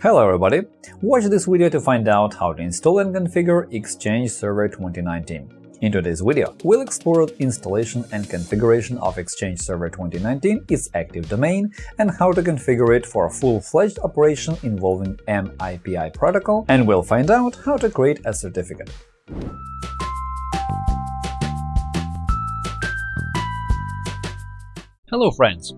Hello everybody! Watch this video to find out how to install and configure Exchange Server 2019. In today's video, we'll explore the installation and configuration of Exchange Server 2019, its active domain, and how to configure it for a full-fledged operation involving MAPI protocol, and we'll find out how to create a certificate. Hello friends!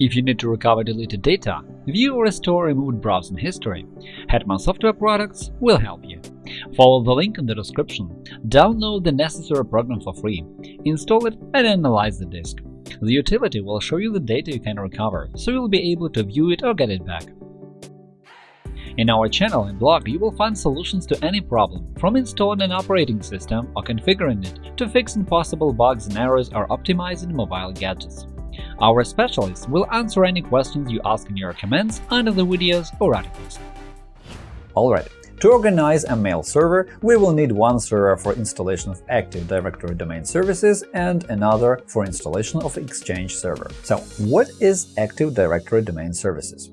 If you need to recover deleted data, view or restore removed browsing history, Hetman Software Products will help you. Follow the link in the description, download the necessary program for free, install it and analyze the disk. The utility will show you the data you can recover, so you'll be able to view it or get it back. In our channel and blog, you will find solutions to any problem, from installing an operating system or configuring it to fixing possible bugs and errors or optimizing mobile gadgets. Our specialists will answer any questions you ask in your comments under the videos or articles. Alright, to organize a mail server, we will need one server for installation of Active Directory domain services and another for installation of Exchange server. So, what is Active Directory domain services?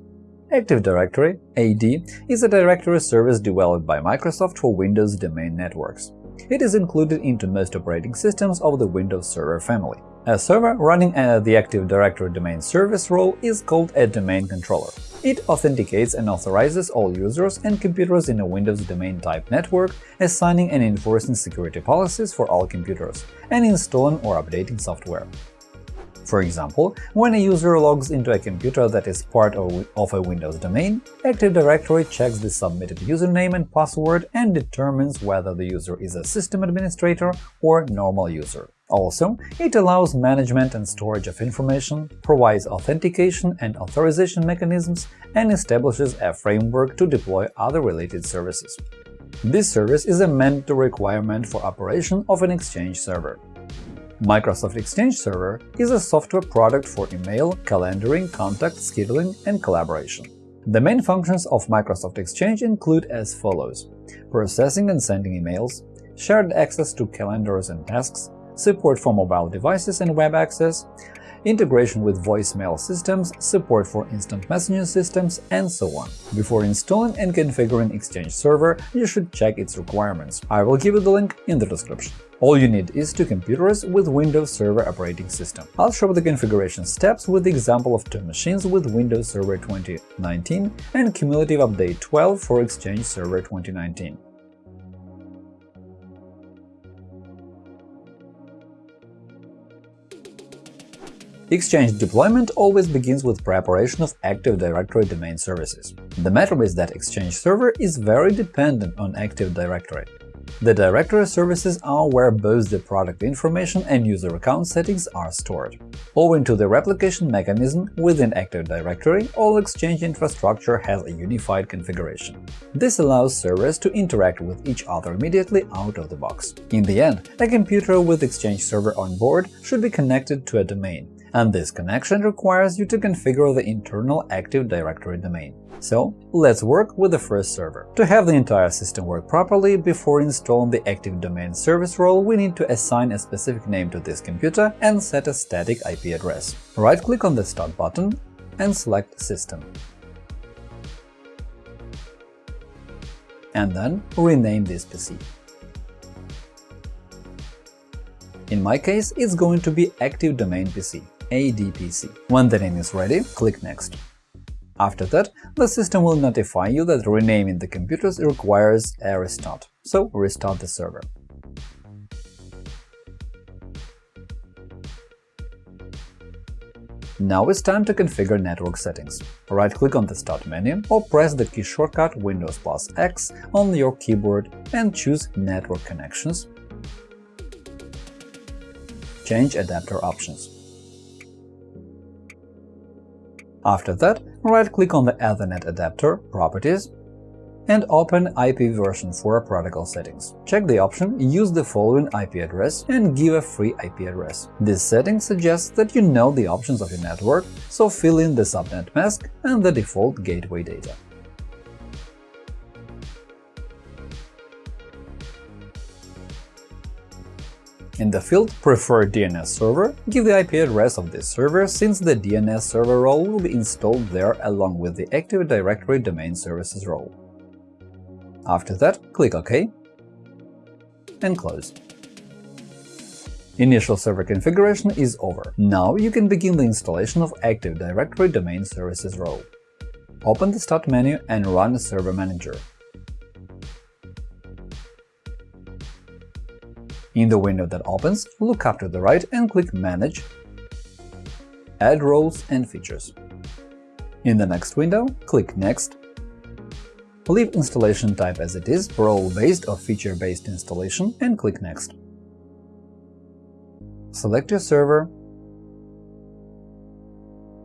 Active Directory AD is a directory service developed by Microsoft for Windows domain networks. It is included into most operating systems of the Windows Server family. A server running the Active Directory domain service role is called a domain controller. It authenticates and authorizes all users and computers in a Windows domain type network, assigning and enforcing security policies for all computers, and installing or updating software. For example, when a user logs into a computer that is part of a Windows domain, Active Directory checks the submitted username and password and determines whether the user is a system administrator or normal user. Also, it allows management and storage of information, provides authentication and authorization mechanisms, and establishes a framework to deploy other related services. This service is a mandatory requirement for operation of an Exchange server. Microsoft Exchange Server is a software product for email, calendaring, contact, scheduling, and collaboration. The main functions of Microsoft Exchange include as follows – processing and sending emails, shared access to calendars and tasks, support for mobile devices and web access, integration with voicemail systems, support for instant messaging systems, and so on. Before installing and configuring Exchange Server, you should check its requirements. I will give you the link in the description. All you need is two computers with Windows Server operating system. I'll show the configuration steps with the example of two machines with Windows Server 2019 and Cumulative Update 12 for Exchange Server 2019. Exchange deployment always begins with preparation of Active Directory domain services. The matter is that Exchange Server is very dependent on Active Directory. The directory services are where both the product information and user account settings are stored. Owing to the replication mechanism within Active Directory, all Exchange infrastructure has a unified configuration. This allows servers to interact with each other immediately out of the box. In the end, a computer with Exchange Server on board should be connected to a domain, and this connection requires you to configure the internal Active Directory domain. So let's work with the first server. To have the entire system work properly, before installing the Active Domain Service role, we need to assign a specific name to this computer and set a static IP address. Right-click on the Start button and select System. And then rename this PC. In my case, it's going to be Active Domain PC. ADPC. When the name is ready, click Next. After that, the system will notify you that renaming the computers requires a restart, so restart the server. Now it's time to configure network settings. Right-click on the Start menu or press the key shortcut Windows plus X on your keyboard and choose Network connections. Change adapter options. After that, right-click on the Ethernet adapter properties and open IP version 4 protocol settings. Check the option Use the following IP address and give a free IP address. This setting suggests that you know the options of your network, so fill in the subnet mask and the default gateway data. In the field Preferred DNS server, give the IP address of this server since the DNS server role will be installed there along with the Active Directory Domain Services role. After that, click OK and close. Initial server configuration is over. Now you can begin the installation of Active Directory Domain Services role. Open the Start menu and run Server Manager. In the window that opens, look up to the right and click Manage, Add roles and features. In the next window, click Next, leave installation type as it is, role-based or feature-based installation, and click Next. Select your server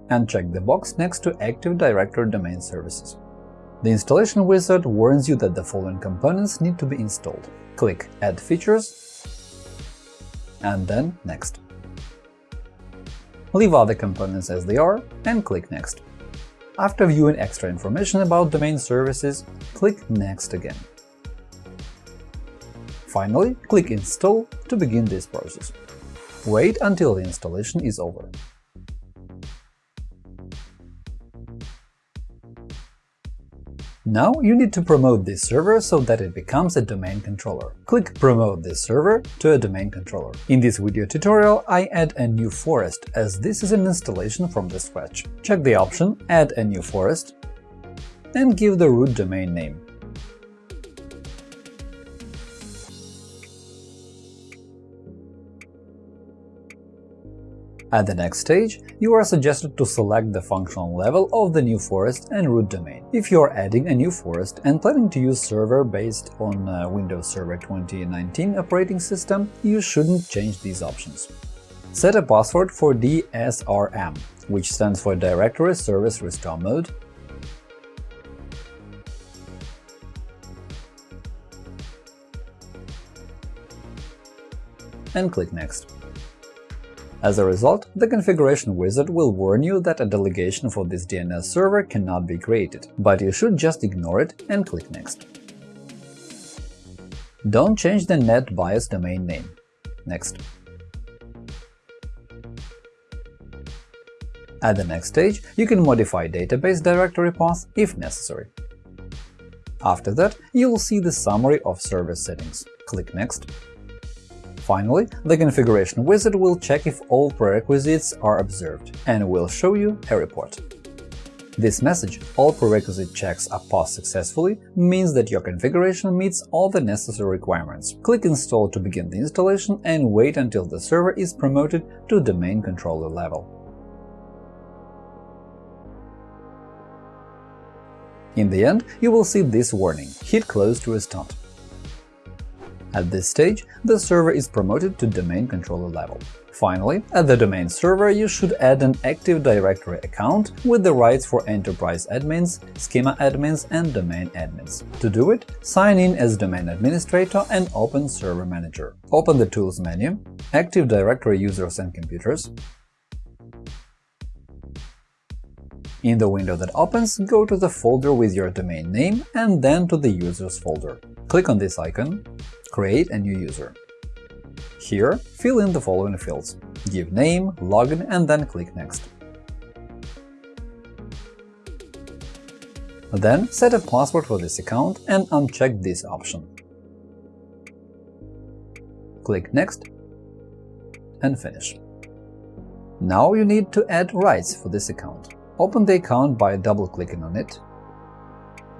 and check the box next to Active Directory Domain Services. The installation wizard warns you that the following components need to be installed. Click Add features and then Next. Leave other components as they are and click Next. After viewing extra information about domain services, click Next again. Finally, click Install to begin this process. Wait until the installation is over. Now you need to promote this server so that it becomes a domain controller. Click Promote this server to a domain controller. In this video tutorial, I add a new forest, as this is an installation from the scratch. Check the option Add a new forest and give the root domain name. At the next stage, you are suggested to select the functional level of the new forest and root domain. If you are adding a new forest and planning to use server based on uh, Windows Server 2019 operating system, you shouldn't change these options. Set a password for DSRM, which stands for Directory Service Restore Mode, and click Next. As a result, the configuration wizard will warn you that a delegation for this DNS server cannot be created, but you should just ignore it and click Next. Don't change the NetBIOS domain name. Next. At the next stage, you can modify database directory path if necessary. After that, you will see the summary of service settings. Click Next. Finally, the configuration wizard will check if all prerequisites are observed and will show you a report. This message, all prerequisite checks are passed successfully, means that your configuration meets all the necessary requirements. Click Install to begin the installation and wait until the server is promoted to domain controller level. In the end, you will see this warning – hit close to restart. At this stage, the server is promoted to domain controller level. Finally, at the domain server you should add an Active Directory account with the rights for enterprise admins, schema admins, and domain admins. To do it, sign in as domain administrator and open Server Manager. Open the Tools menu, Active Directory Users and Computers. In the window that opens, go to the folder with your domain name and then to the Users folder. Click on this icon, create a new user. Here, fill in the following fields – give name, login, and then click Next. Then set a password for this account and uncheck this option. Click Next and finish. Now you need to add rights for this account. Open the account by double-clicking on it,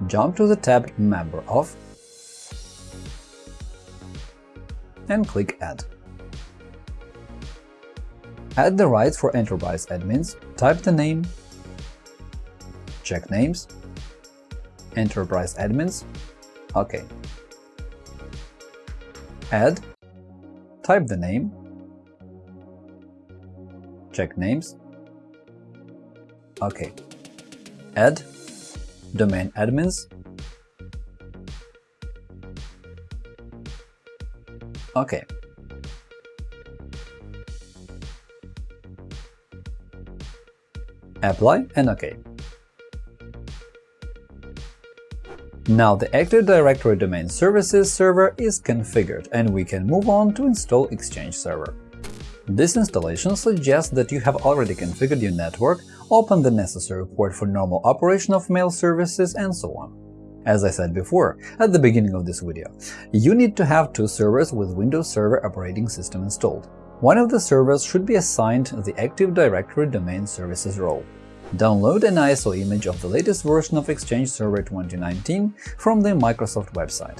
jump to the tab Member of, and click Add. Add the rights for enterprise admins, type the name, check names, enterprise admins, OK. Add, type the name, check names, OK. Add, domain admins, OK. Apply and OK. Now the Active Directory Domain Services server is configured, and we can move on to install Exchange Server. This installation suggests that you have already configured your network, opened the necessary port for normal operation of mail services, and so on. As I said before, at the beginning of this video, you need to have two servers with Windows Server operating system installed. One of the servers should be assigned the Active Directory Domain Services role. Download an ISO image of the latest version of Exchange Server 2019 from the Microsoft website.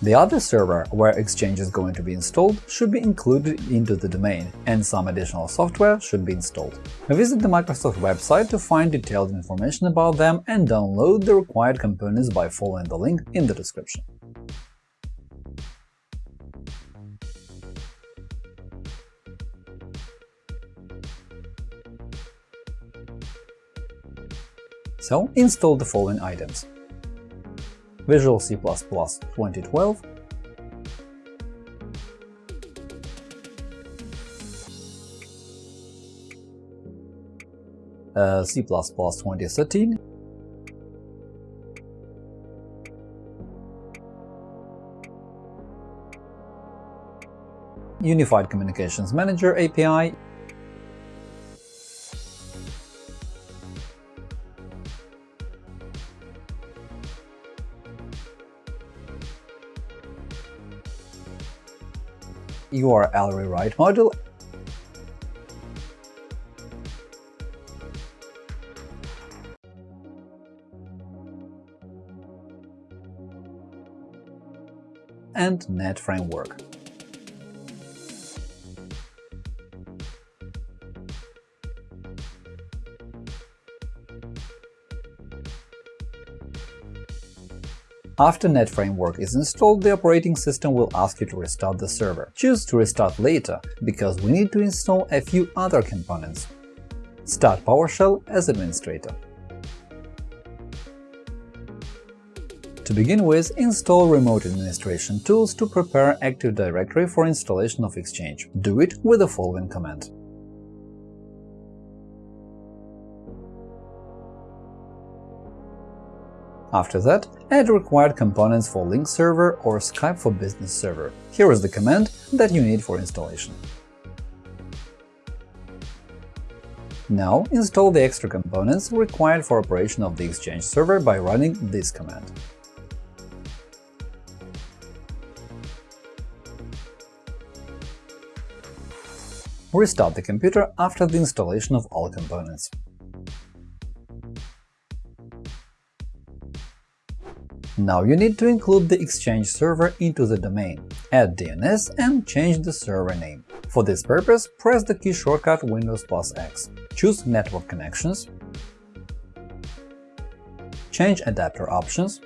The other server where Exchange is going to be installed should be included into the domain, and some additional software should be installed. Visit the Microsoft website to find detailed information about them and download the required components by following the link in the description. So install the following items Visual C++ 2012, uh, C++ 2013, Unified Communications Manager API URL rewrite module and Net Framework. After Net Framework is installed, the operating system will ask you to restart the server. Choose to restart later, because we need to install a few other components. Start PowerShell as administrator. To begin with, install Remote Administration Tools to prepare Active Directory for installation of Exchange. Do it with the following command. After that, add required components for Lync server or Skype for Business server. Here is the command that you need for installation. Now install the extra components required for operation of the Exchange server by running this command. Restart the computer after the installation of all components. Now you need to include the Exchange server into the domain, add DNS and change the server name. For this purpose, press the key shortcut Windows plus X, choose Network Connections, change Adapter options,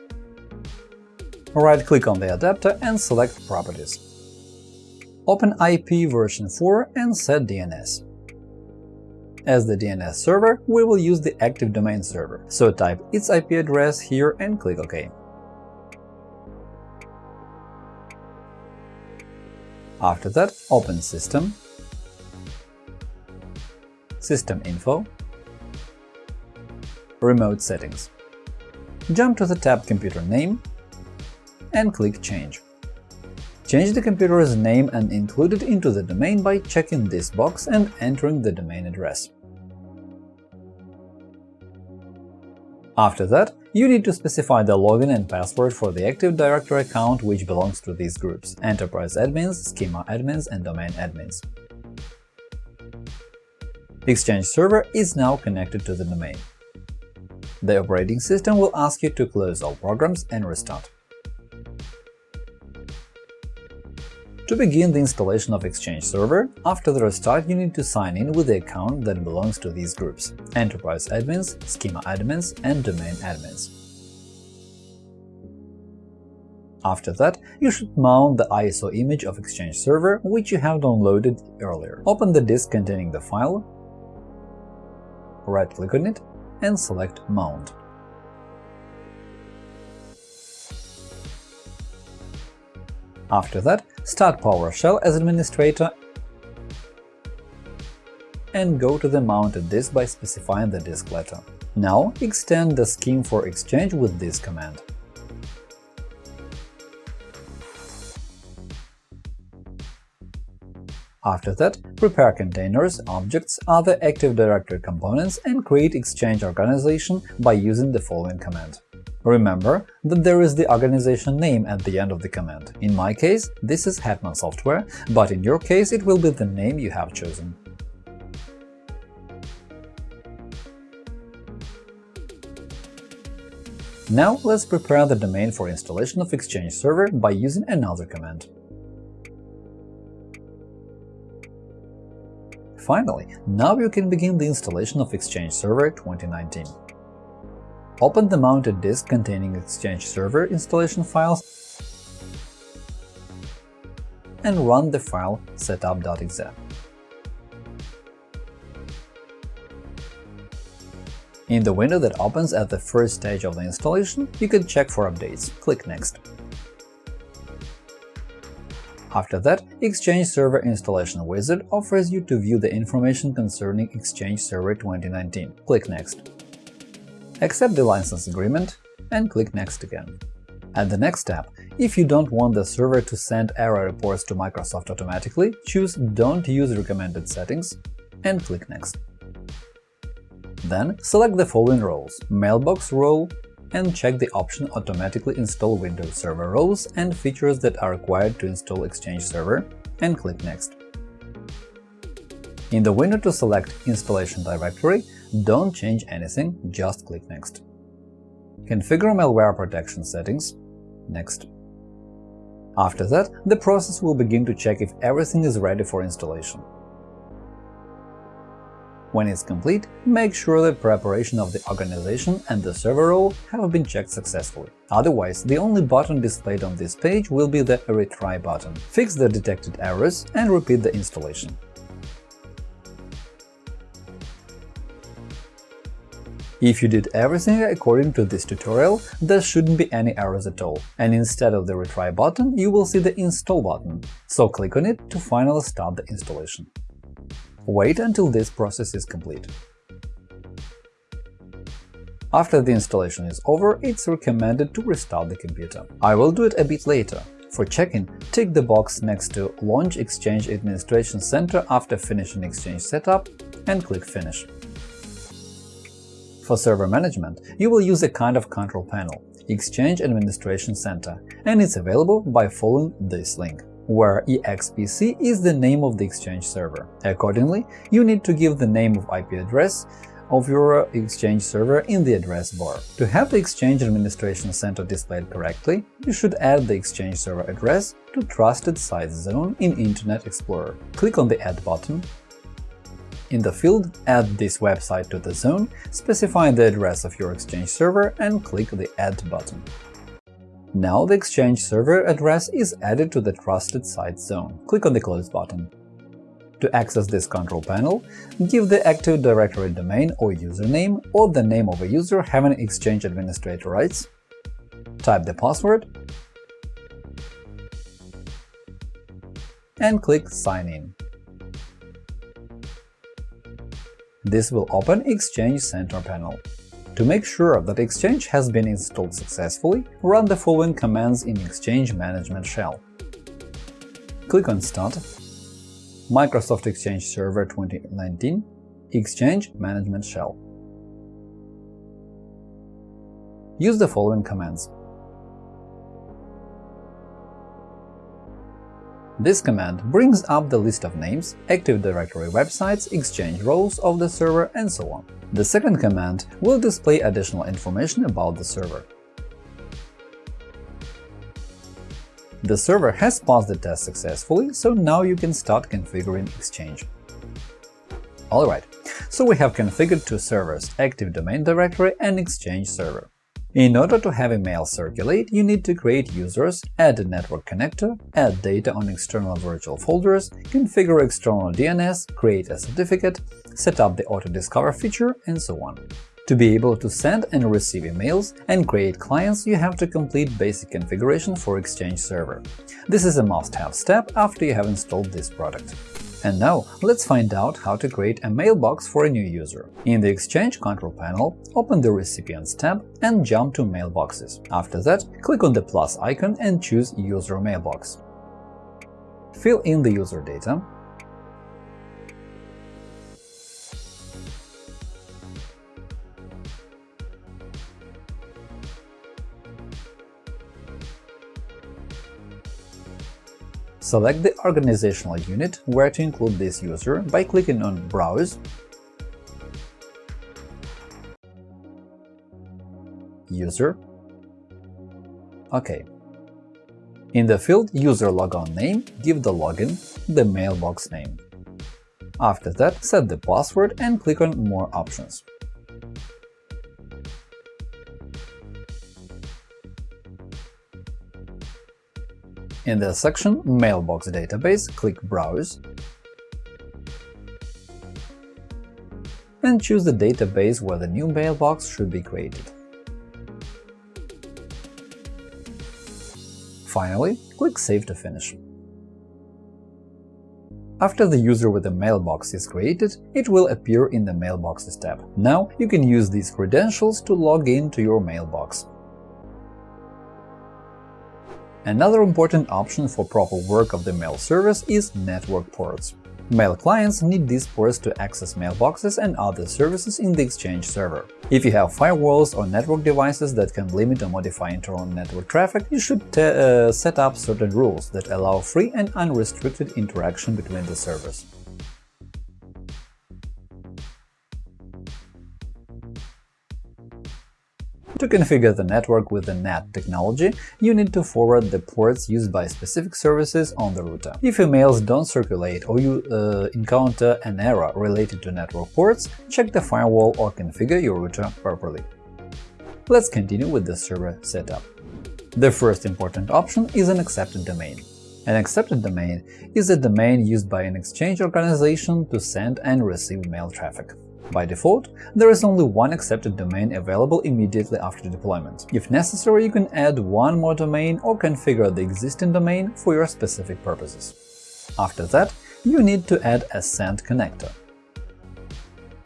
right-click on the adapter and select Properties. Open IP version 4 and set DNS. As the DNS server, we will use the active domain server, so type its IP address here and click OK. After that, open System, System Info, Remote Settings. Jump to the tab Computer Name and click Change. Change the computer's name and include it into the domain by checking this box and entering the domain address. After that, you need to specify the login and password for the Active Directory account which belongs to these groups – Enterprise Admins, Schema Admins, and Domain Admins. Exchange Server is now connected to the domain. The operating system will ask you to close all programs and restart. To begin the installation of Exchange Server, after the restart you need to sign in with the account that belongs to these groups – Enterprise Admins, Schema Admins, and Domain Admins. After that, you should mount the ISO image of Exchange Server, which you have downloaded earlier. Open the disk containing the file, right-click on it, and select Mount. After that, start PowerShell as administrator and go to the mounted disk by specifying the disk letter. Now extend the scheme for Exchange with this command. After that, prepare containers, objects, other Active Directory components and create Exchange organization by using the following command. Remember that there is the organization name at the end of the command. In my case, this is Hetman Software, but in your case it will be the name you have chosen. Now let's prepare the domain for installation of Exchange Server by using another command. Finally, now you can begin the installation of Exchange Server 2019. Open the mounted disk containing Exchange Server installation files and run the file setup.exe. In the window that opens at the first stage of the installation, you can check for updates. Click Next. After that, Exchange Server Installation Wizard offers you to view the information concerning Exchange Server 2019. Click Next. Accept the license agreement and click Next again. At the next step, if you don't want the server to send error reports to Microsoft automatically, choose Don't use recommended settings and click Next. Then select the following roles – Mailbox role, and check the option Automatically install Windows Server roles and features that are required to install Exchange Server, and click Next. In the window to select Installation Directory, don't change anything, just click Next. Configure malware protection settings – Next. After that, the process will begin to check if everything is ready for installation. When it's complete, make sure the preparation of the organization and the server role have been checked successfully. Otherwise, the only button displayed on this page will be the Retry button. Fix the detected errors and repeat the installation. If you did everything according to this tutorial, there shouldn't be any errors at all, and instead of the Retry button, you will see the Install button, so click on it to finally start the installation. Wait until this process is complete. After the installation is over, it's recommended to restart the computer. I will do it a bit later. For checking, tick the box next to Launch Exchange Administration Center after finishing Exchange setup and click Finish. For server management, you will use a kind of control panel – Exchange Administration Center, and it's available by following this link where EXPC is the name of the Exchange server. Accordingly, you need to give the name of IP address of your Exchange server in the address bar. To have the Exchange Administration Center displayed correctly, you should add the Exchange server address to Trusted Sites Zone in Internet Explorer. Click on the Add button. In the field, add this website to the zone, specify the address of your Exchange server and click the Add button. Now the Exchange server address is added to the Trusted Sites zone. Click on the Close button. To access this control panel, give the Active Directory domain or username or the name of a user having Exchange administrator rights, type the password, and click Sign in. This will open Exchange Center panel. To make sure that Exchange has been installed successfully, run the following commands in Exchange Management Shell. Click on Start, Microsoft Exchange Server 2019, Exchange Management Shell. Use the following commands This command brings up the list of names, Active Directory websites, Exchange roles of the server, and so on. The second command will display additional information about the server. The server has passed the test successfully, so now you can start configuring Exchange. Alright, so we have configured two servers – Active Domain Directory and Exchange Server. In order to have email circulate, you need to create users, add a network connector, add data on external virtual folders, configure external DNS, create a certificate, set up the auto-discover feature, and so on. To be able to send and receive emails and create clients, you have to complete basic configuration for Exchange Server. This is a must-have step after you have installed this product. And now let's find out how to create a mailbox for a new user. In the Exchange control panel, open the Recipients tab and jump to Mailboxes. After that, click on the plus icon and choose User Mailbox. Fill in the user data, Select the organizational unit where to include this user by clicking on Browse, User, OK. In the field User Logon Name, give the login the mailbox name. After that, set the password and click on More options. In the section Mailbox database, click Browse and choose the database where the new mailbox should be created. Finally, click Save to finish. After the user with the mailbox is created, it will appear in the Mailboxes tab. Now you can use these credentials to log in to your mailbox. Another important option for proper work of the mail service is network ports. Mail clients need these ports to access mailboxes and other services in the Exchange server. If you have firewalls or network devices that can limit or modify internal network traffic, you should uh, set up certain rules that allow free and unrestricted interaction between the servers. To configure the network with the NAT technology, you need to forward the ports used by specific services on the router. If emails don't circulate or you uh, encounter an error related to network ports, check the firewall or configure your router properly. Let's continue with the server setup. The first important option is an accepted domain. An accepted domain is a domain used by an exchange organization to send and receive mail traffic. By default, there is only one accepted domain available immediately after deployment. If necessary, you can add one more domain or configure the existing domain for your specific purposes. After that, you need to add a send connector.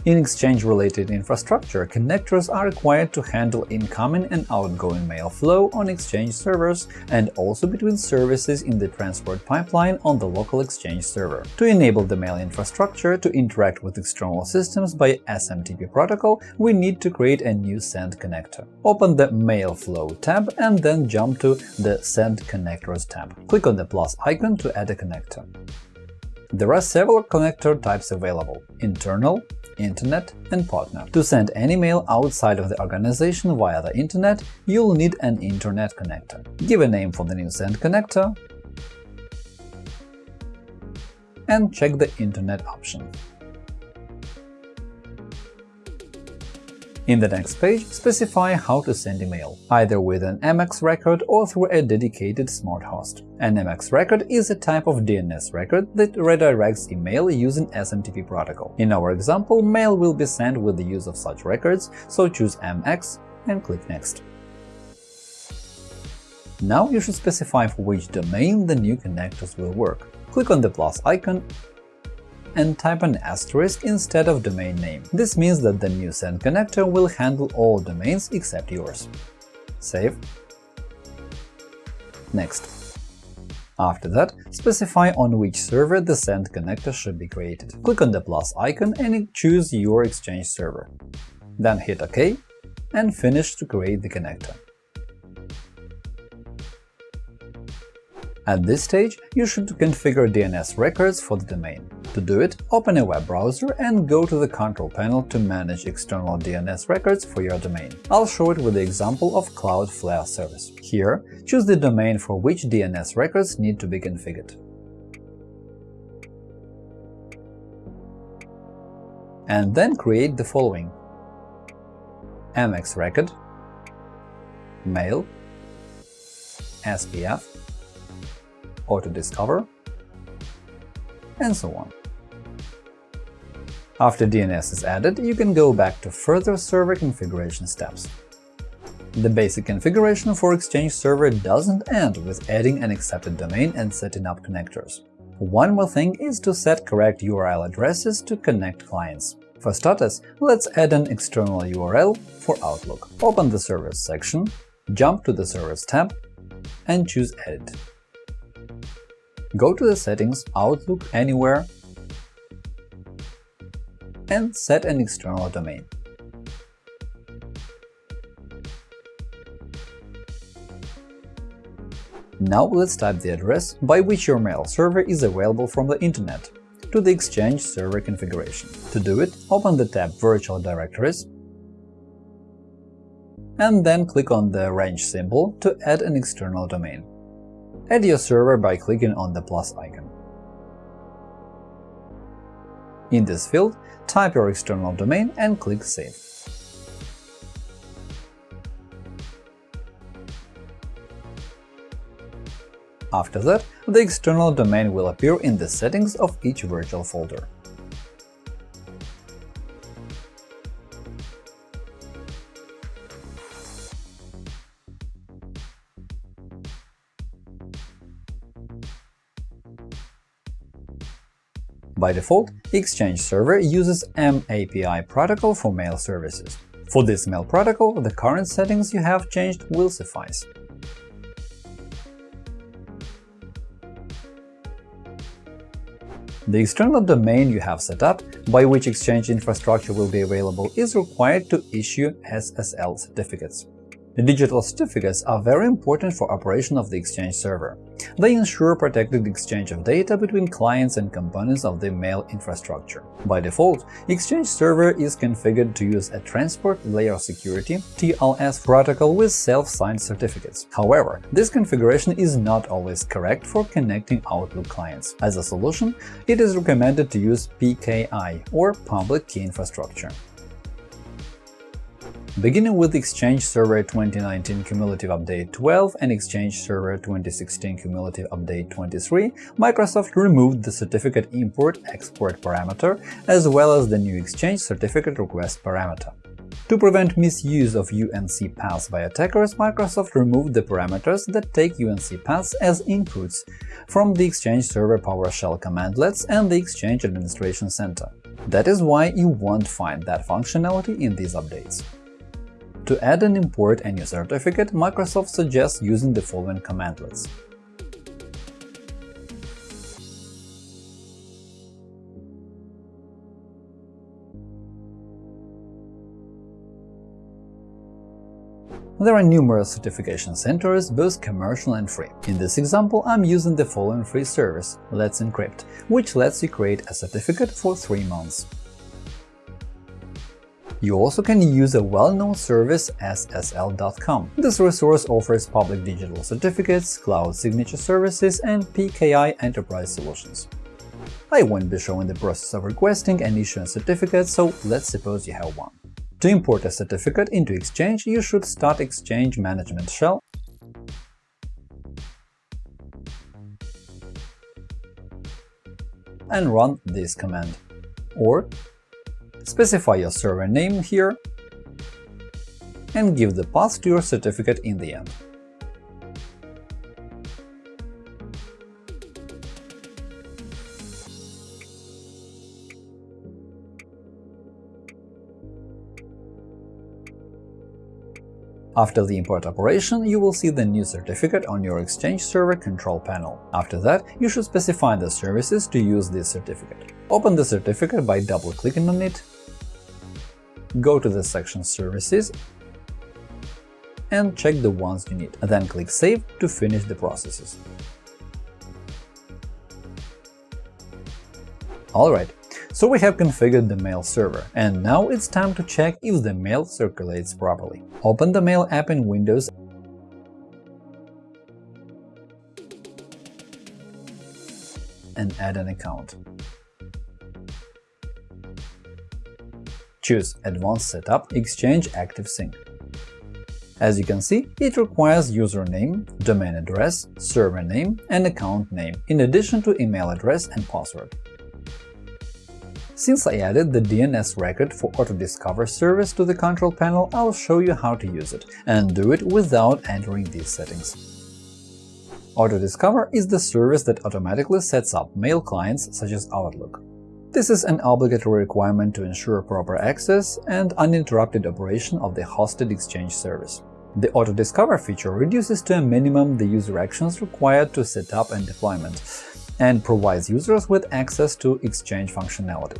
In Exchange-related infrastructure, connectors are required to handle incoming and outgoing mail flow on Exchange servers and also between services in the transport pipeline on the local Exchange server. To enable the mail infrastructure to interact with external systems by SMTP protocol, we need to create a new Send connector. Open the Mail Flow tab and then jump to the Send Connectors tab. Click on the plus icon to add a connector. There are several connector types available – internal, Internet, and Partner. To send any mail outside of the organization via the Internet, you'll need an Internet connector. Give a name for the new send connector and check the Internet option. In the next page, specify how to send email, either with an MX record or through a dedicated smart host. An MX record is a type of DNS record that redirects email using SMTP protocol. In our example, mail will be sent with the use of such records, so choose MX and click Next. Now you should specify for which domain the new connectors will work. Click on the plus icon and type an asterisk instead of domain name. This means that the new send connector will handle all domains except yours. Save. Next. After that, specify on which server the send connector should be created. Click on the plus icon and choose your Exchange server. Then hit OK and finish to create the connector. At this stage, you should configure DNS records for the domain. To do it, open a web browser and go to the control panel to manage external DNS records for your domain. I'll show it with the example of Cloudflare service. Here, choose the domain for which DNS records need to be configured. And then create the following MX record, mail, SPF, auto-discover, and so on. After DNS is added, you can go back to further server configuration steps. The basic configuration for Exchange Server doesn't end with adding an accepted domain and setting up connectors. One more thing is to set correct URL addresses to connect clients. For starters, let's add an external URL for Outlook. Open the Servers section, jump to the Servers tab, and choose Edit. Go to the Settings, Outlook Anywhere, and set an external domain. Now let's type the address by which your mail server is available from the Internet to the Exchange server configuration. To do it, open the tab Virtual Directories and then click on the range symbol to add an external domain. Add your server by clicking on the plus icon. In this field, type your external domain and click Save. After that, the external domain will appear in the settings of each virtual folder. By default, Exchange Server uses MAPI protocol for mail services. For this mail protocol, the current settings you have changed will suffice. The external domain you have set up, by which Exchange infrastructure will be available, is required to issue SSL certificates. The digital certificates are very important for operation of the Exchange server. They ensure protected exchange of data between clients and components of the mail infrastructure. By default, Exchange server is configured to use a Transport Layer Security (TLS) protocol with self-signed certificates. However, this configuration is not always correct for connecting Outlook clients. As a solution, it is recommended to use PKI or Public Key Infrastructure. Beginning with Exchange Server 2019 Cumulative Update 12 and Exchange Server 2016 Cumulative Update 23, Microsoft removed the certificate import-export parameter as well as the new Exchange certificate request parameter. To prevent misuse of UNC paths by attackers, Microsoft removed the parameters that take UNC paths as inputs from the Exchange Server PowerShell commandlets and the Exchange Administration Center. That is why you won't find that functionality in these updates. To add and import any certificate, Microsoft suggests using the following commandlets. There are numerous certification centers, both commercial and free. In this example, I'm using the following free service, Let's Encrypt, which lets you create a certificate for three months. You also can use a well-known service SSL.com. This resource offers public digital certificates, cloud signature services, and PKI enterprise solutions. I won't be showing the process of requesting and issuing certificates, so let's suppose you have one. To import a certificate into Exchange, you should start Exchange Management Shell and run this command. Or Specify your server name here and give the path to your certificate in the end. After the import operation, you will see the new certificate on your Exchange Server control panel. After that, you should specify the services to use this certificate. Open the certificate by double-clicking on it go to the section Services and check the ones you need, then click Save to finish the processes. Alright, so we have configured the mail server, and now it's time to check if the mail circulates properly. Open the Mail app in Windows and add an account. Choose Advanced Setup Exchange Active Sync. As you can see, it requires username, domain address, server name, and account name, in addition to email address and password. Since I added the DNS record for Autodiscover service to the control panel, I'll show you how to use it, and do it without entering these settings. Autodiscover is the service that automatically sets up mail clients such as Outlook. This is an obligatory requirement to ensure proper access and uninterrupted operation of the hosted Exchange service. The auto-discover feature reduces to a minimum the user actions required to set up and deployment, and provides users with access to Exchange functionality.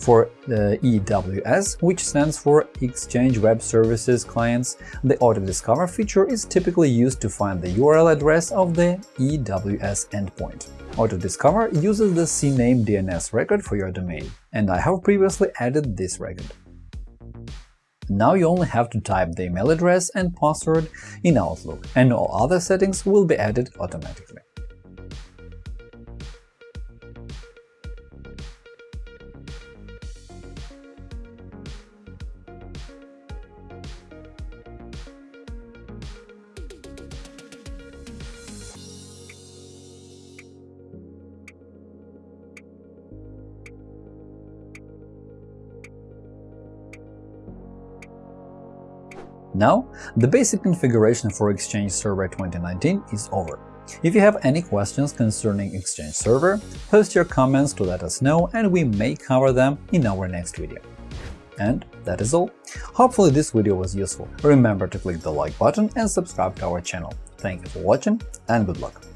For EWS, which stands for Exchange Web Services Clients, the Autodiscover feature is typically used to find the URL address of the EWS endpoint. Autodiscover uses the CNAME DNS record for your domain, and I have previously added this record. Now you only have to type the email address and password in Outlook, and all other settings will be added automatically. Now, the basic configuration for Exchange Server 2019 is over. If you have any questions concerning Exchange Server, post your comments to let us know and we may cover them in our next video. And that is all. Hopefully this video was useful. Remember to click the like button and subscribe to our channel. Thank you for watching and good luck!